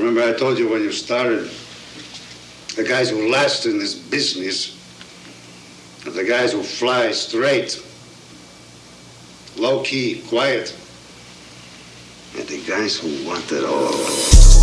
Remember I told you when you started, the guys who last in this business are the guys who fly straight, low key, quiet, and the guys who want it all.